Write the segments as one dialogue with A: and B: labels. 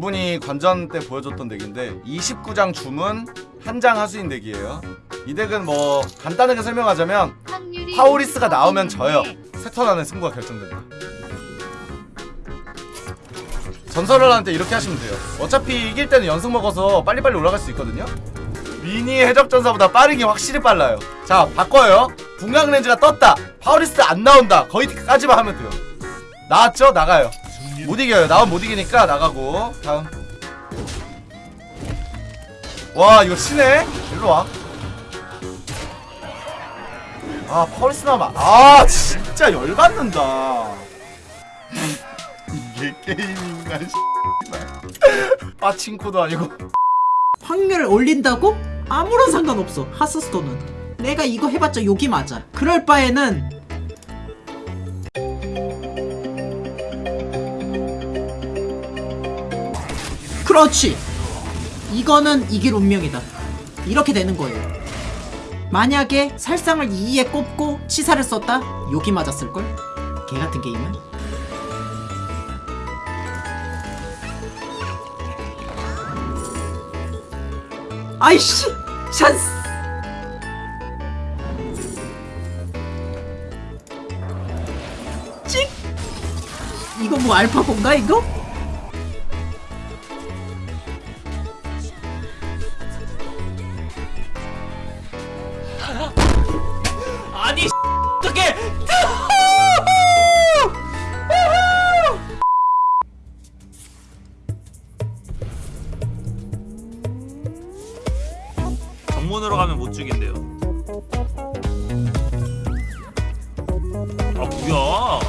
A: 그분이 관전 때 보여줬던 덱인데 29장 주문 한 장 하수인 덱이에요. 이 덱은 뭐 간단하게 설명하자면 파오리스가 나오면 져요. 세 턴 안에 승부가 결정된다. 전설을 하는데 이렇게 하시면 돼요. 어차피 이길 때는 연승 먹어서 빨리빨리 올라갈 수 있거든요. 미니 해적전사보다 빠르기 확실히 빨라요. 자 바꿔요. 분광 렌즈가 떴다. 파오리스 안 나온다. 거기까지만 하면 돼요. 나왔죠? 나가요 못 이겨요. 나오면 못 이기니까 나가고. 다음. 와 이거 치네? 일로와. 아 나오면 아. 진짜 열받는다. 이게 게임인가 빠친코도 아니고.
B: 확률을 올린다고? 아무런 상관없어. 하스스톤은. 내가 이거 해봤자 욕이 맞아. 그럴 바에는 그렇지. 이거는 이길 운명이다. 이렇게 되는 거예요. 만약에 살상을 2에 꼽고 치사를 썼다? 욕이 맞았을걸? 개같은 게임은? 아이씨! 찬스! 찍! 이거 뭐 알파고인가 이거?
C: 정문으로 가면 못 죽인대요. 아 뭐야?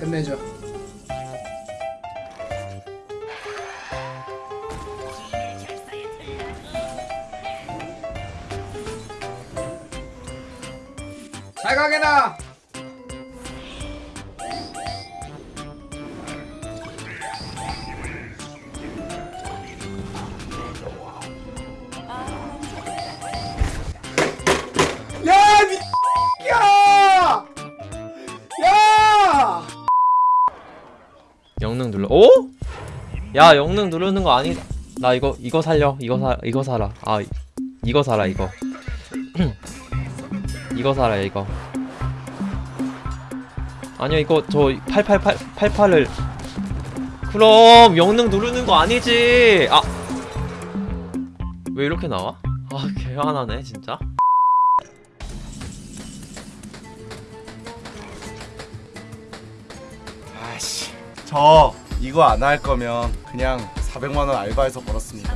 B: 끝내줘. 잘 가게나
D: 눌러. 오? 야 영능 누르는 거 아니? 나 이거 이거 살려. 이거 사 이거 사라. 아 이- 이거 사라 이거. 이거 사라 이거. 아니요 이거 저 888 88을 그럼 영능 누르는 거 아니지. 아. 왜 이렇게 나와? 아 개화나네 진짜.
A: 아씨 저 이거 안 할 거면 그냥 400만원 알바해서 벌었습니다.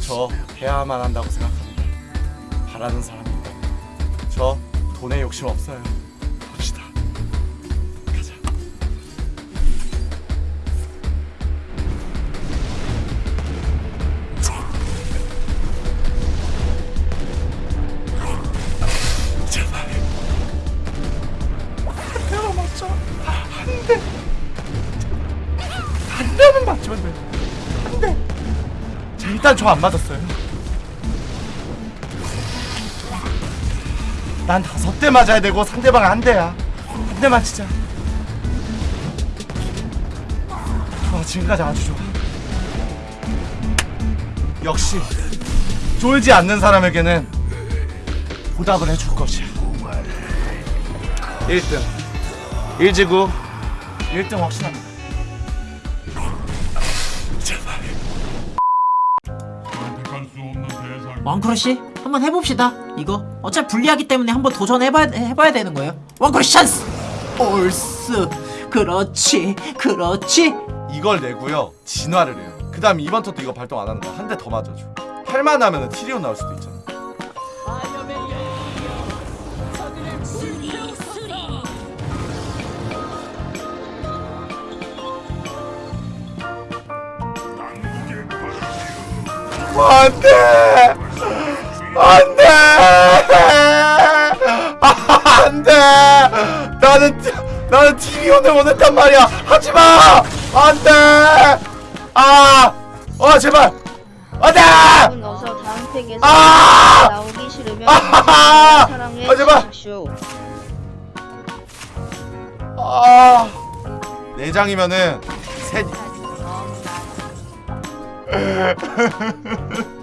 A: 저 해야만 한다고 생각합니다. 바라는 사람입니다. 저 돈에 욕심 없어요. 봅시다. 가자. 제발. 한대 한 대만 맞추면 돼. 자, 일단 저 안 맞았어요. 난 다섯 대 맞아야 되고 상대방 한 대야. 한 대만 치자. 좋아, 지금까지 아주 좋아. 역시 쫄지 않는 사람에게는 보답을 해줄 것이야. 1등. 1지구 1등 확신합니다.
B: 왕크러쉬? 한번 해봅시다. 이거 어차피 불리하기 때문에 한번 도전해봐야 해봐야 되는 거예요. 왕크러쉬 찬스! 올스 그렇지 그렇지.
A: 이걸 내고요. 진화를 해요. 그 다음 이번 턴도 이거 발동 안 하는 거 한 대 더 맞아줘. 할만 하면 티리온 나올 수도 있잖아. 안돼 안돼! 안돼! 나는 티- 나는 티리온을 원했단 말이야. 하지마! 안돼! 아아 제발! 안돼!
E: 어서 다음
A: 아!
E: 나오기 싫으면
A: 아하하!
E: 사랑해
A: 아, 제발! 아! 내장이면은 셋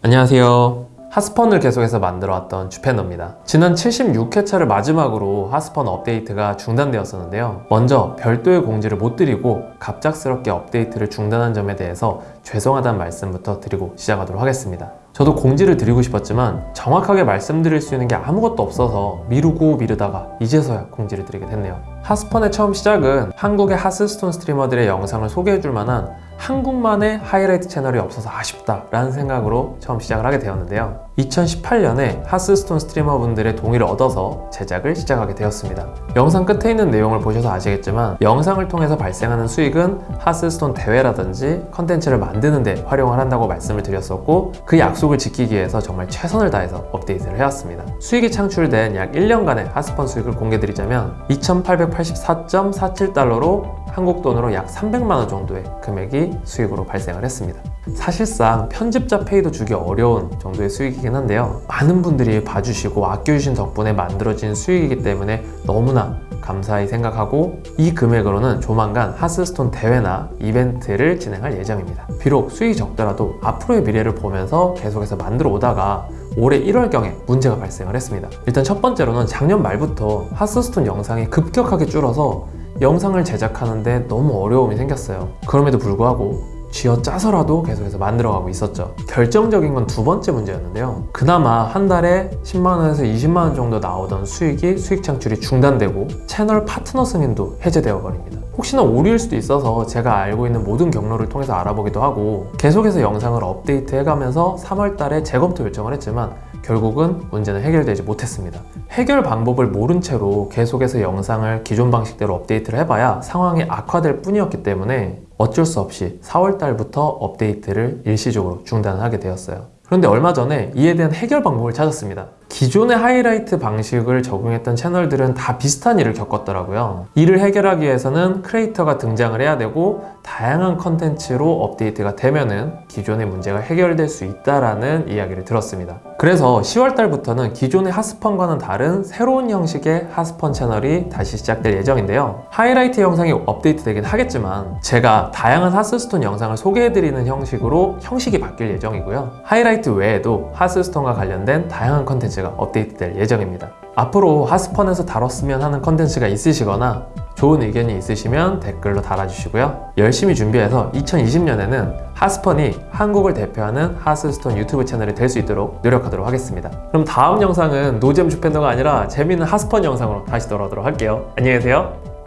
F: 안녕하세요. 하스펀을 계속해서 만들어왔던 주펜너입니다. 지난 76회차를 마지막으로 하스펀 업데이트가 중단되었었는데요. 먼저 별도의 공지를 못 드리고 갑작스럽게 업데이트를 중단한 점에 대해서 죄송하다는 말씀부터 드리고 시작하도록 하겠습니다. 저도 공지를 드리고 싶었지만 정확하게 말씀드릴 수 있는 게 아무것도 없어서 미루고 미루다가 이제서야 공지를 드리게 됐네요. 하스펀의 처음 시작은 한국의 하스스톤 streamer들의 영상을 소개해줄 만한 한국만의 하이라이트 채널이 없어서 아쉽다라는 생각으로 처음 시작을 하게 되었는데요. 2018년에 하스스톤 streamer분들의 동의를 얻어서 제작을 시작하게 되었습니다. 영상 끝에 있는 내용을 보셔서 아시겠지만 영상을 통해서 발생하는 수익은 하스스톤 대회라든지 컨텐츠를 만드는 데 활용을 한다고 말씀을 드렸었고 그 약속을 지키기 위해서 정말 최선을 다해서 업데이트를 해왔습니다. 수익이 창출된 약 1년간의 하스펀 수익을 공개드리자면 2,884.47달러로 한국 돈으로 약 300만 원 정도의 금액이 수익으로 발생을 했습니다. 사실상 편집자 페이도 주기 어려운 정도의 수익이긴 한데요. 많은 분들이 봐주시고 아껴주신 덕분에 만들어진 수익이기 때문에 너무나 감사히 생각하고 이 금액으로는 조만간 하스스톤 대회나 이벤트를 진행할 예정입니다. 비록 수익이 적더라도 앞으로의 미래를 보면서 계속해서 만들어 오다가 올해 1월경에 문제가 발생을 했습니다. 일단 첫 번째로는 작년 말부터 하스스톤 영상이 급격하게 줄어서 영상을 제작하는데 너무 어려움이 생겼어요. 그럼에도 불구하고 쥐어 짜서라도 계속해서 만들어가고 있었죠. 결정적인 건 두 번째 문제였는데요. 그나마 한 달에 10만원에서 20만원 정도 나오던 수익이 수익 창출이 중단되고 채널 파트너 승인도 해제되어 버립니다. 혹시나 오류일 수도 있어서 제가 알고 있는 모든 경로를 통해서 알아보기도 하고 계속해서 영상을 업데이트 해가면서 3월 달에 재검토 요청을 했지만 결국은 문제는 해결되지 못했습니다. 해결 방법을 모른 채로 계속해서 영상을 기존 방식대로 업데이트를 해봐야 상황이 악화될 뿐이었기 때문에 어쩔 수 없이 4월 달부터 업데이트를 일시적으로 중단하게 되었어요. 그런데 얼마 전에 이에 대한 해결 방법을 찾았습니다. 기존의 하이라이트 방식을 적용했던 채널들은 다 비슷한 일을 겪었더라고요. 이를 해결하기 위해서는 creator가 등장을 해야 되고 다양한 컨텐츠로 업데이트가 되면은 기존의 문제가 해결될 수 있다라는 이야기를 들었습니다. 그래서 10월 달부터는 기존의 하스펀과는 다른 새로운 형식의 하스펀 채널이 다시 시작될 예정인데요. 하이라이트 영상이 업데이트 되긴 하겠지만 제가 다양한 하스스톤 영상을 소개해드리는 형식으로 형식이 바뀔 예정이고요. 하이라이트 외에도 하스스톤과 관련된 다양한 컨텐츠 가 업데이트될 예정입니다. 앞으로 하스펀에서 다뤘으면 하는 컨텐츠가 있으시거나 좋은 의견이 있으시면 댓글로 달아주시고요. 열심히 준비해서 2020년에는 하스펀이 한국을 대표하는 하스스톤 유튜브 채널이 될 수 있도록 노력하도록 하겠습니다. 그럼 다음 영상은 노잼 주팬더가 아니라 재밌는 하스펀 영상으로 다시 돌아오도록 할게요. 안녕히 계세요.